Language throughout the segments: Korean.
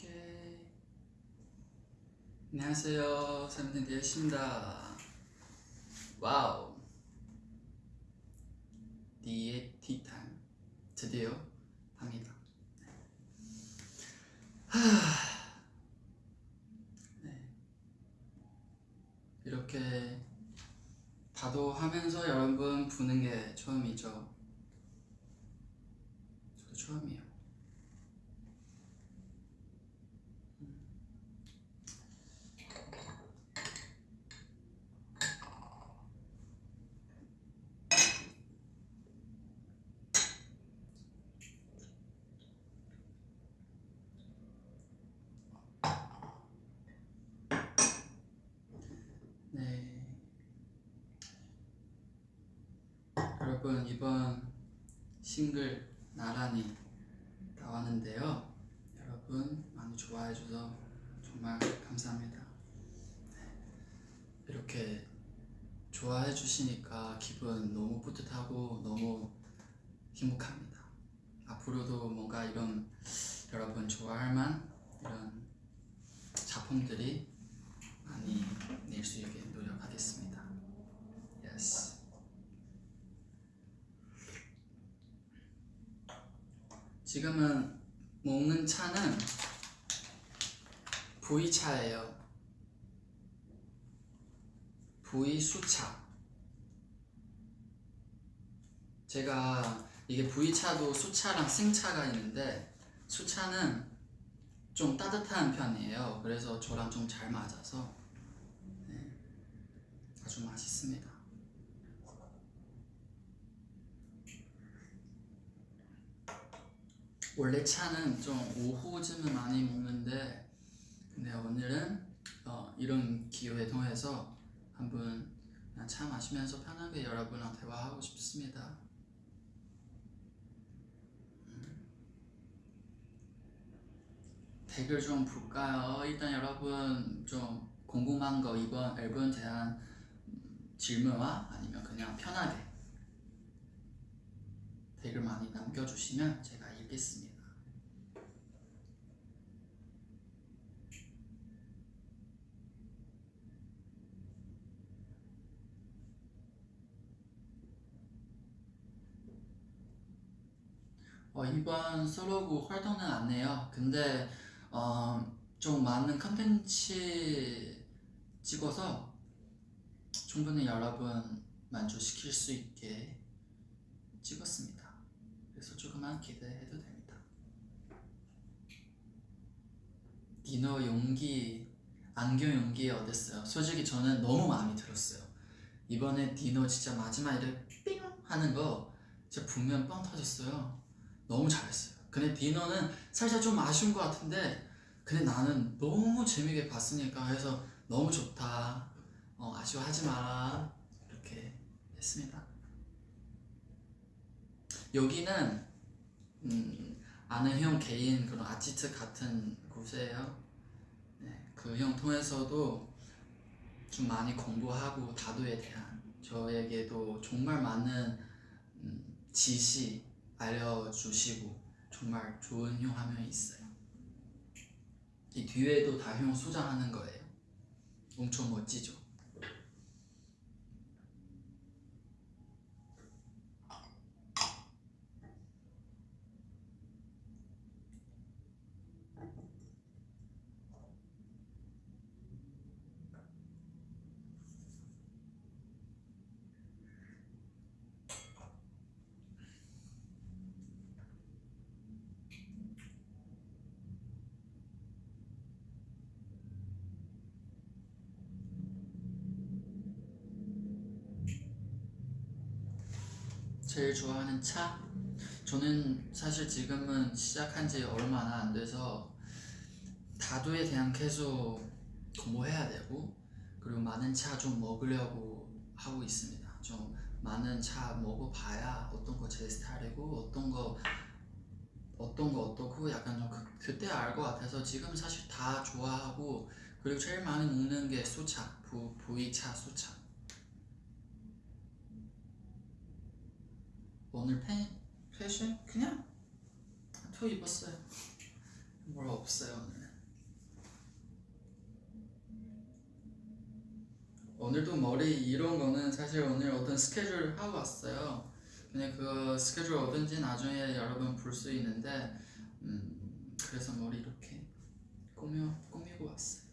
오케이. 안녕하세요. 디에잇입니다. Wow. 디에잇 티타임. 드디어 합니다. 하. 네. 이렇게 다도 하면서 여러분 보는 게 처음이죠. 저도 처음이에요. 네. 여러분 이번 싱글 나란히 나왔는데요. 여러분 많이 좋아해 줘서 정말 감사합니다. 네. 이렇게 좋아해 주시니까 기분 너무 뿌듯하고 너무 행복합니다. 앞으로도 뭔가 이런 여러분 좋아할 만 이런 작품들이 낼 수 있게 노력하겠습니다. Yes. 지금은 먹는 차는 V차예요. V 수차. 제가 이게 V차도 수차랑 승차가 있는데 수차는 좀 따뜻한 편이에요. 그래서 저랑 좀 잘 맞아서 네, 아주 맛있습니다. 원래 차는 좀 오후쯤에 많이 먹는데 근데 오늘은 어, 이런 기회 통해서 한번 차 마시면서 편하게 여러분랑 대화하고 싶습니다. 음. 댓글 좀 볼까요? 일단 여러분 좀 궁금한 거 이번 앨범에 대한 음, 질문과 아니면 그냥 편하게 댓글 많이 남겨주시면 제가 읽겠습니다. 어, 이번 솔로곡 활동은 안 해요. 근데 어, 좀 많은 컨텐츠 찍어서 충분히 여러분 만족시킬 수 있게 찍었습니다. 그래서 조금만 기대해도 됩니다. 디너 용기, 안경 용기 어땠어요? 솔직히 저는 너무 마음에 들었어요. 이번에 디너 진짜 마지막에 삥 하는 거 진짜 분명 뻥 터졌어요. 너무 잘했어요. 근데 디너는 살짝 좀 아쉬운 것 같은데 근데 나는 너무 재밌게 봤으니까 해서 너무 좋다. 어, 아쉬워하지 마라. 이렇게 했습니다. 여기는 음, 아는 형 개인 그런 아티스트 같은 곳이에요. 네, 그 형 통해서도 좀 많이 공부하고 다도에 대한 저에게도 정말 많은 음, 지시 알려주시고 정말 좋은 명 있어요. 이 뒤에도 다형 소장하는 거예요. 엄청 멋지죠? 제일 좋아하는 차? 저는 사실 지금은 시작한 지 얼마나 안 돼서 다도에 대한 계속 공부해야 되고 그리고 많은 차 좀 먹으려고 하고 있습니다. 좀 많은 차 먹어봐야 어떤 거 제 스타일이고 어떤 거 어떤 거 어떻고 약간 좀 그, 그때 알 것 같아서 지금 사실 다 좋아하고 그리고 제일 많이 먹는 게 수차 부, 부이차 수차 오늘 팬, 패션? 그냥? 표 입었어요. 뭘 없어요 오늘. 오늘도 머리 이런 거는 사실 오늘 어떤 스케줄 하고 왔어요. 근데 그 스케줄 어딘지 나중에 여러분 볼 수 있는데 음, 그래서 머리 이렇게 꾸며, 꾸미고 왔어요.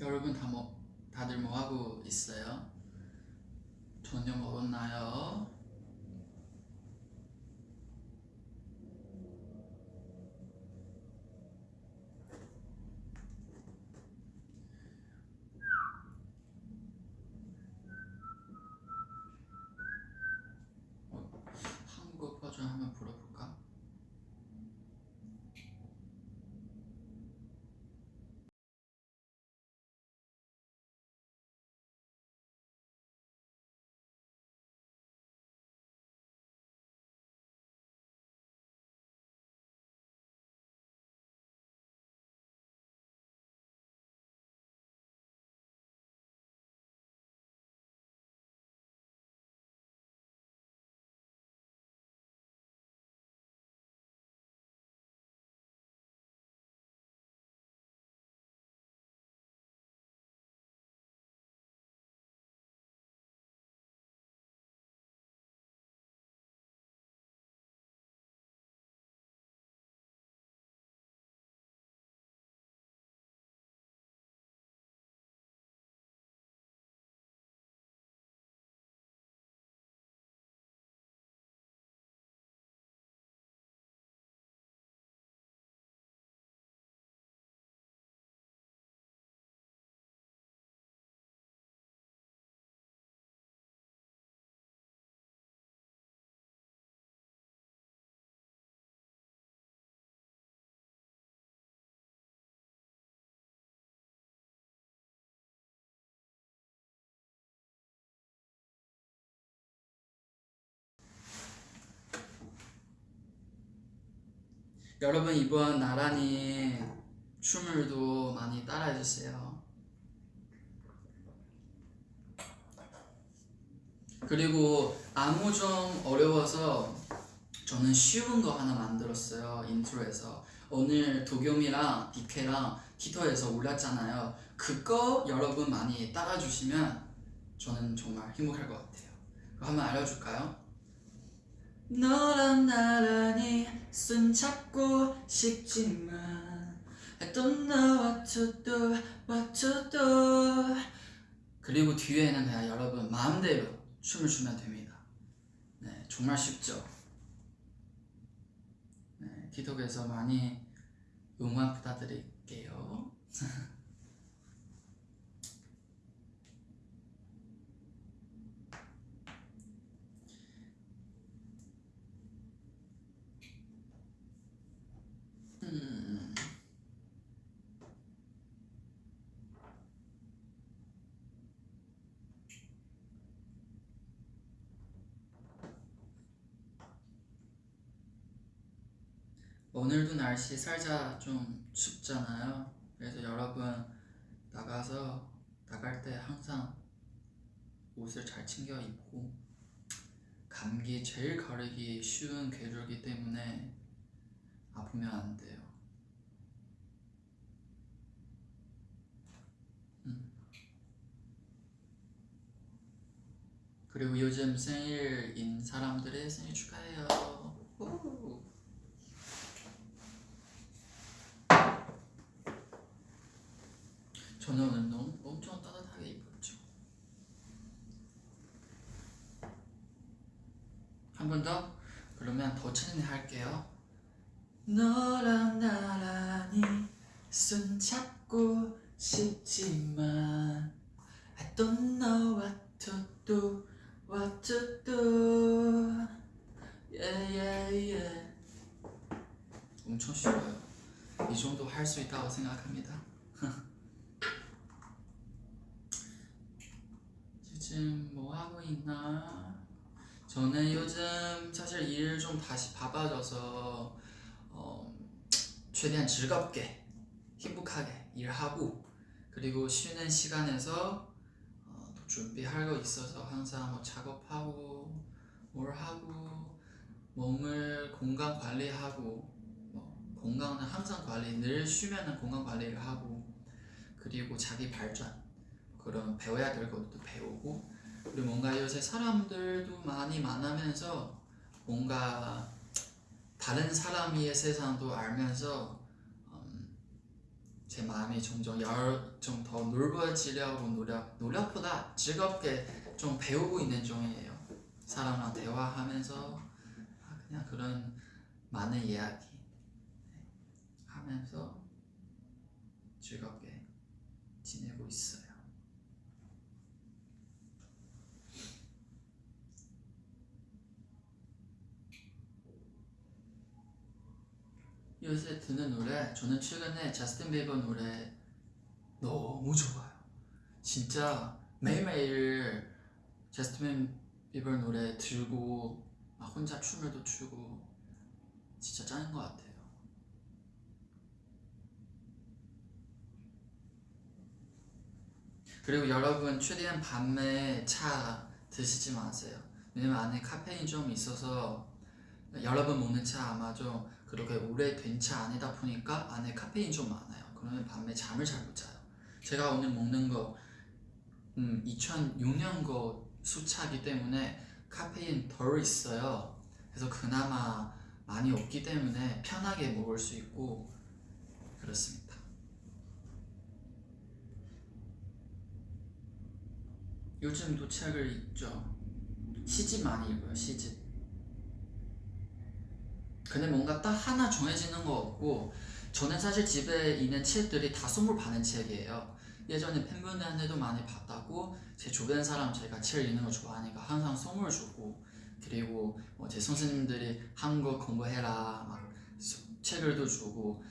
여러분 다 뭐, 다들 뭐 하고 있어요? 저녁 먹었나요? 여러분 이번 나란히 춤을도 많이 따라해 주세요. 그리고 안무 좀 어려워서 저는 쉬운 거 하나 만들었어요 intro에서 오늘 도겸이랑 디케랑 틱톡에서 올렸잖아요 그거 여러분 많이 따라주시면 저는 정말 행복할 것 같아요 한번 알려줄까요? 너랑 나란히 손 잡고 싶지만 I don't know what to do, what to do 그리고 뒤에는 그냥 여러분 마음대로 춤을 추면 됩니다. 네, 정말 쉽죠? 네, 틱톡에서 많이 응원 부탁드릴게요 오늘도 날씨 살짝 좀 춥잖아요. 그래서 여러분 나가서 나갈 때 항상 옷을 잘 챙겨 입고 감기 제일 가르기 쉬운 계절이기 때문에 아프면 안 돼요. 음. 그리고 요즘 생일인 사람들의 생일 축하해요. 우. 저는 너무 엄청 따뜻하게 입었죠. 한 번 더? 그러면 더 천천히 할게요. 너랑 나란히 손 잡고 싶지만 I don't know what to do, what to do Yeah, yeah, yeah 엄청 쉬워요 이 정도 할 수 있다고 생각합니다 요즘 뭐 하고 있나? 저는 요즘 사실 일좀 다시 바빠져서 어, 최대한 즐겁게 행복하게 일하고 그리고 쉬는 시간에서 어, 또 준비할 거 있어서 항상 뭐 작업하고 뭘 하고 몸을 건강 관리하고 뭐 건강은 항상 관리 늘 쉬면은 건강 관리를 하고 그리고 자기 발전 그런 배워야 될 것도 배우고 그리고 뭔가 요새 사람들도 많이 만나면서 뭔가 다른 사람의 세상도 알면서 음, 제 마음이 점점 좀더 넓어지려고 노력 노력보다 즐겁게 좀 배우고 있는 중이에요. 사람랑 대화하면서 아, 그냥 그런 많은 이야기 하면서 즐겁게 지내고 있어요. 요새 듣는 노래 저는 최근에 자스틴 비버 노래 너무 좋아요. 진짜 매일매일 자스틴 비버 노래 들고 막 혼자 춤을 도 추고 진짜 짱인 것 같아요. 그리고 여러분 최대한 밤에 차 드시지 마세요. 왜냐면 안에 카페인 좀 있어서 여러분 먹는 차 아마 좀 그렇게 오래 된 차 아니다 보니까 안에 카페인 좀 많아요. 그러면 밤에 잠을 잘 못 자요. 제가 오늘 먹는 거 음, 2006년 거 수차기 때문에 카페인 덜 있어요. 그래서 그나마 많이 없기 때문에 편하게 먹을 수 있고 그렇습니다. 요즘 도 책을 읽죠. 시집 많이 읽어요. 시집. 근데 뭔가 딱 하나 정해지는 거 없고 저는 사실 집에 있는 책들이 다 선물 받는 책이에요. 예전에 팬분들한테도 많이 받았고 제 주변 사람 제가 책 읽는 거 좋아하니까 항상 선물 주고 그리고 뭐 제 선생님들이 한국 공부해라 막 수- 책을도 주고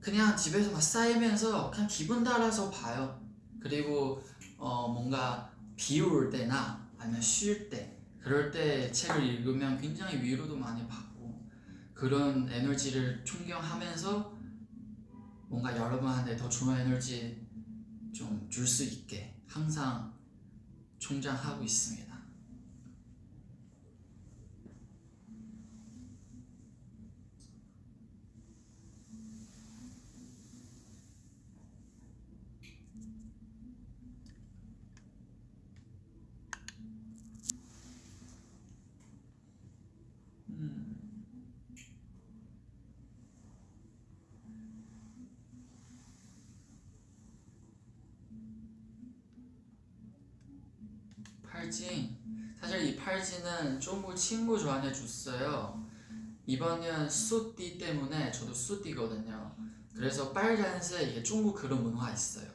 그냥 집에서 막 쌓이면서 그냥 기분 따라서 봐요. 그리고 어 뭔가 비올 때나 아니면 쉴 때 그럴 때 책을 읽으면 굉장히 위로도 많이 받고 그런 에너지를 충격하면서 뭔가 여러분한테 더 좋은 에너지 좀 줄 수 있게 항상 충전하고 있습니다. 팔찌 사실 이 팔찌는 중국 친구 저한테 줬어요. 이번엔 수띠 때문에 저도 수띠거든요. 그래서 빨간색 이게 중국 그런 문화 있어요.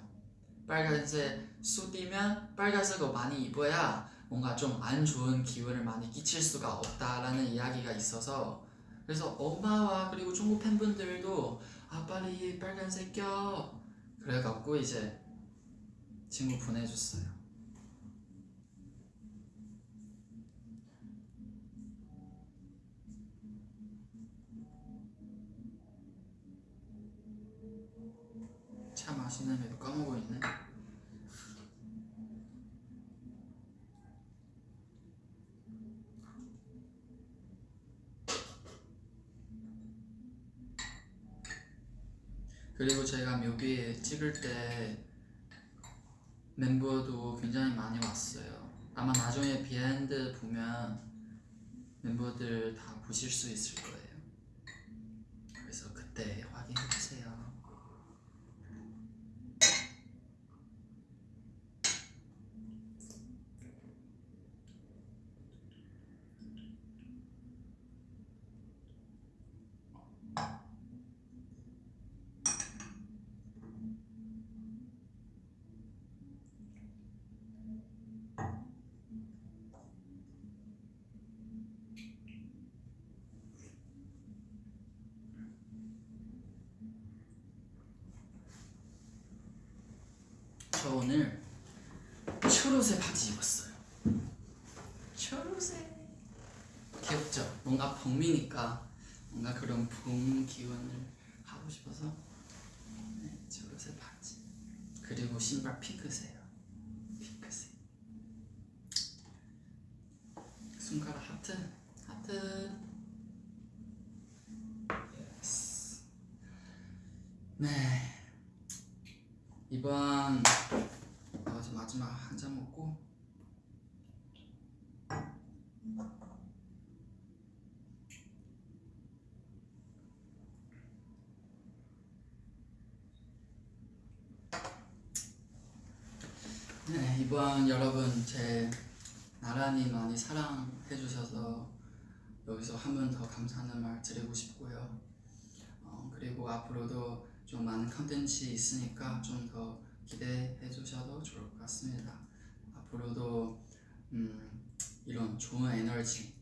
빨간색 수띠면 빨간색을 많이 입어야 뭔가 좀 안 좋은 기운을 많이 끼칠 수가 없다라는 이야기가 있어서 그래서 엄마와 그리고 중국 팬분들도 아 빨리 빨간색 껴. 그래갖고 이제 친구 보내줬어요 차 마시는데도 까먹고 있네. 그리고 제가 뮤비에 찍을 때 멤버도 굉장히 많이 왔어요. 아마 나중에 behind 보면 멤버들 다 보실 수 있을 거예요. 그래서 그때 확인해 주세요. 저 오늘 초록색 바지 입었어요. 초록색. 귀엽죠? 뭔가 봄이니까 뭔가 그런 봄 기운을 하고 싶어서 네, 초록색 바지. 그리고 신발 핑크색이요 핑크색. 손가락 하트. 하트. Yes 네. 이번 어, 이제 마지막 한 잔 먹고. 네 이번 여러분 제 나란히 많이 사랑해 주셔서 여기서 한 번 더 감사하는 말 드리고 싶고요. 어, 그리고 앞으로도 좀 많은 컨텐츠 있으니까 좀더 기대해 주셔도 좋을 것 같습니다. 앞으로도 음, 이런 좋은 에너지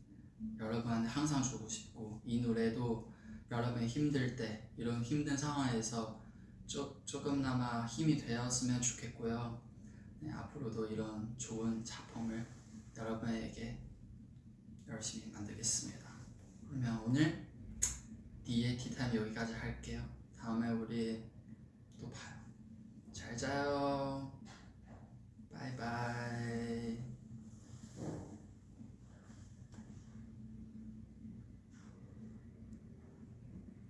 여러분한테 항상 주고 싶고 이 노래도 여러분이 힘들 때 이런 힘든 상황에서 조, 조금나마 힘이 되었으면 좋겠고요. 네, 앞으로도 이런 좋은 작품을 여러분에게 열심히 만들겠습니다. 그러면 오늘 D의 티타임 여기까지 할게요. 다음에 우리 또 봐요 잘 자요. 바이바이.